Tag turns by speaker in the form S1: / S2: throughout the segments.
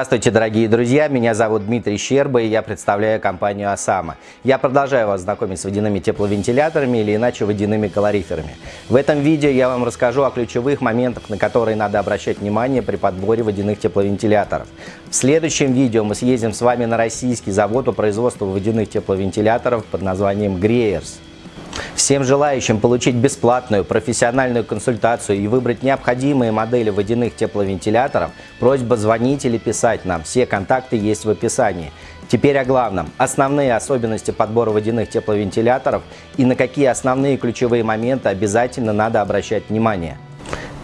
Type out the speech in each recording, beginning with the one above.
S1: Здравствуйте, дорогие друзья! Меня зовут Дмитрий Щерба, и я представляю компанию «Осама». Я продолжаю вас знакомить с водяными тепловентиляторами или иначе водяными калориферами. В этом видео я вам расскажу о ключевых моментах, на которые надо обращать внимание при подборе водяных тепловентиляторов. В следующем видео мы съездим с вами на российский завод по производству водяных тепловентиляторов под названием «Греерс». Всем желающим получить бесплатную профессиональную консультацию и выбрать необходимые модели водяных тепловентиляторов, просьба звонить или писать нам. Все контакты есть в описании. Теперь о главном. Основные особенности подбора водяных тепловентиляторов и на какие основные ключевые моменты обязательно надо обращать внимание.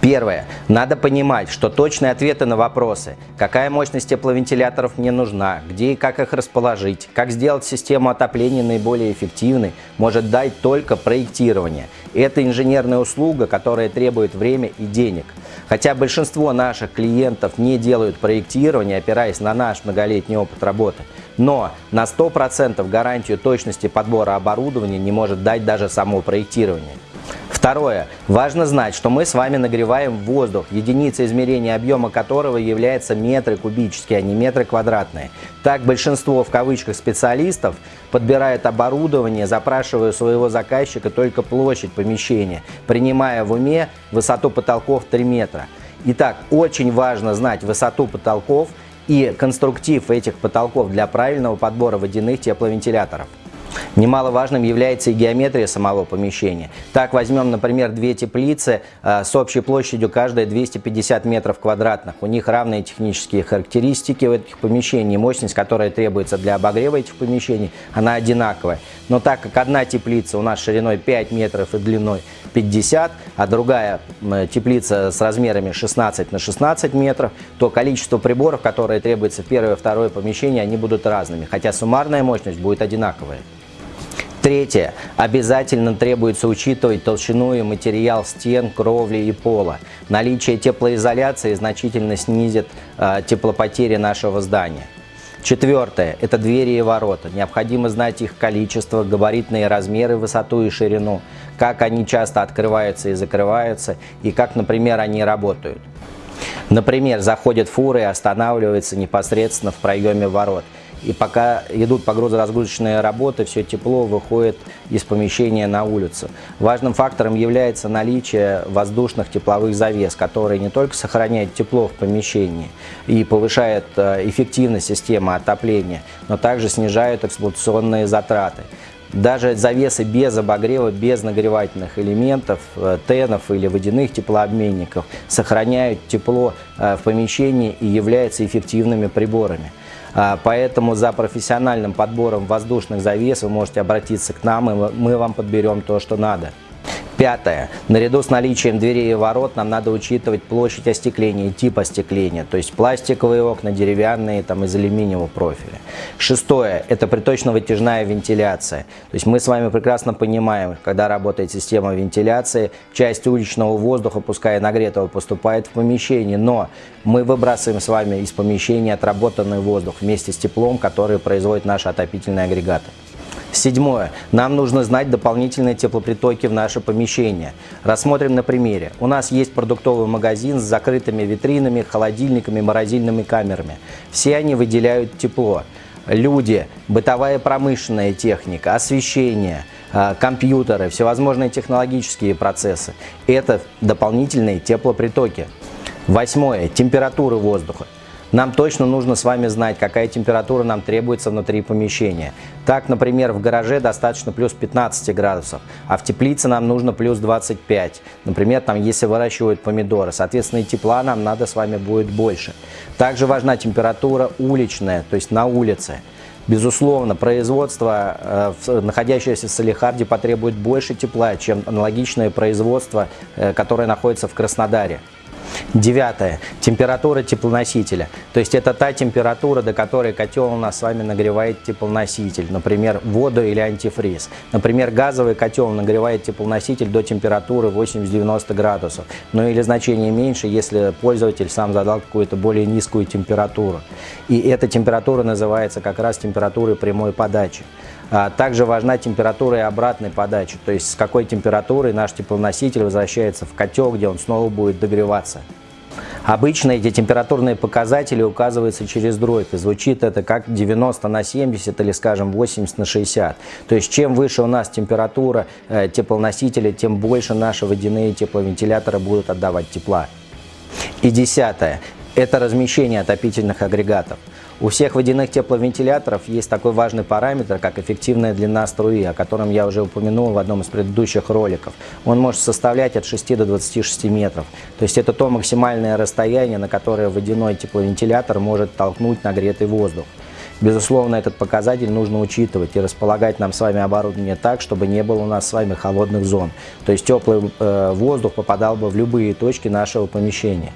S1: Первое. Надо понимать, что точные ответы на вопросы, какая мощность тепловентиляторов мне нужна, где и как их расположить, как сделать систему отопления наиболее эффективной, может дать только проектирование. Это инженерная услуга, которая требует время и денег. Хотя большинство наших клиентов не делают проектирование, опираясь на наш многолетний опыт работы, но на 100% гарантию точности подбора оборудования не может дать даже само проектирование. Второе. Важно знать, что мы с вами нагреваем воздух, единица измерения объема которого является метры кубические, а не метры квадратные. Так большинство в кавычках специалистов подбирает оборудование, запрашивая у своего заказчика только площадь помещения, принимая в уме высоту потолков 3 метра. Итак, очень важно знать высоту потолков и конструктив этих потолков для правильного подбора водяных тепловентиляторов. Немаловажным является и геометрия самого помещения. Так, возьмем, например, две теплицы э, с общей площадью каждая 250 метров квадратных. У них равные технические характеристики в этих помещений. Мощность, которая требуется для обогрева этих помещений, она одинаковая. Но так как одна теплица у нас шириной 5 метров и длиной 50, а другая теплица с размерами 16 на 16 метров, то количество приборов, которые требуется в первое и второе помещение, они будут разными, хотя суммарная мощность будет одинаковая. Третье. Обязательно требуется учитывать толщину и материал стен, кровли и пола. Наличие теплоизоляции значительно снизит э, теплопотери нашего здания. Четвертое – это двери и ворота. Необходимо знать их количество, габаритные размеры, высоту и ширину, как они часто открываются и закрываются, и как, например, они работают. Например, заходят фуры и останавливаются непосредственно в проеме ворот – и пока идут погрузо-разгрузочные работы, все тепло выходит из помещения на улицу. Важным фактором является наличие воздушных тепловых завес, которые не только сохраняют тепло в помещении и повышают э, эффективность системы отопления, но также снижают эксплуатационные затраты. Даже завесы без обогрева, без нагревательных элементов, э, тенов или водяных теплообменников сохраняют тепло э, в помещении и являются эффективными приборами. А, поэтому за профессиональным подбором воздушных завес вы можете обратиться к нам, и мы вам подберем то, что надо. Пятое. Наряду с наличием дверей и ворот нам надо учитывать площадь остекления, тип остекления, то есть пластиковые окна, деревянные там, из алюминиевого профиля. Шестое. Это приточно-вытяжная вентиляция. То есть мы с вами прекрасно понимаем, когда работает система вентиляции, часть уличного воздуха, пускай нагретого, поступает в помещение, но мы выбрасываем с вами из помещения отработанный воздух вместе с теплом, который производит наши отопительные агрегаты. Седьмое. Нам нужно знать дополнительные теплопритоки в наше помещение. Рассмотрим на примере. У нас есть продуктовый магазин с закрытыми витринами, холодильниками, морозильными камерами. Все они выделяют тепло. Люди, бытовая промышленная техника, освещение, а, компьютеры, всевозможные технологические процессы – это дополнительные теплопритоки. Восьмое. Температура воздуха. Нам точно нужно с вами знать, какая температура нам требуется внутри помещения. Так, например, в гараже достаточно плюс 15 градусов, а в теплице нам нужно плюс 25. Например, там если выращивают помидоры, соответственно, и тепла нам надо с вами будет больше. Также важна температура уличная, то есть на улице. Безусловно, производство, э, находящееся в Салихарде, потребует больше тепла, чем аналогичное производство, э, которое находится в Краснодаре. Девятое. Температура теплоносителя. То есть это та температура, до которой котел у нас с вами нагревает теплоноситель. Например, воду или антифриз. Например, газовый котел нагревает теплоноситель до температуры 80-90 градусов. Ну или значение меньше, если пользователь сам задал какую-то более низкую температуру. И эта температура называется как раз температурой прямой подачи. А также важна температура и обратной подачи, то есть с какой температурой наш теплоноситель возвращается в котел, где он снова будет догреваться. Обычно эти температурные показатели указываются через дробь, и звучит это как 90 на 70 или, скажем, 80 на 60. То есть, чем выше у нас температура э, теплоносителя, тем больше наши водяные тепловентиляторы будут отдавать тепла. И десятое – это размещение отопительных агрегатов. У всех водяных тепловентиляторов есть такой важный параметр, как эффективная длина струи, о котором я уже упомянул в одном из предыдущих роликов. Он может составлять от 6 до 26 метров. То есть это то максимальное расстояние, на которое водяной тепловентилятор может толкнуть нагретый воздух. Безусловно, этот показатель нужно учитывать и располагать нам с вами оборудование так, чтобы не было у нас с вами холодных зон. То есть теплый э, воздух попадал бы в любые точки нашего помещения.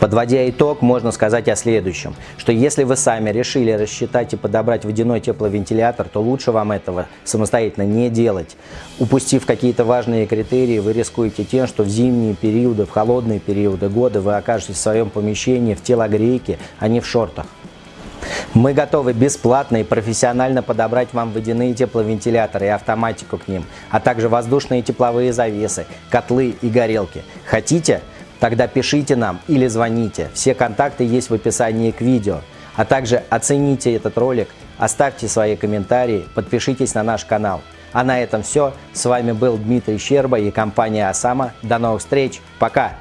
S1: Подводя итог, можно сказать о следующем, что если вы сами решили рассчитать и подобрать водяной тепловентилятор, то лучше вам этого самостоятельно не делать. Упустив какие-то важные критерии, вы рискуете тем, что в зимние периоды, в холодные периоды года вы окажетесь в своем помещении в телогрейке, а не в шортах. Мы готовы бесплатно и профессионально подобрать вам водяные тепловентиляторы и автоматику к ним, а также воздушные тепловые завесы, котлы и горелки. Хотите? Тогда пишите нам или звоните. Все контакты есть в описании к видео. А также оцените этот ролик, оставьте свои комментарии, подпишитесь на наш канал. А на этом все. С вами был Дмитрий Щерба и компания Осама. До новых встреч. Пока!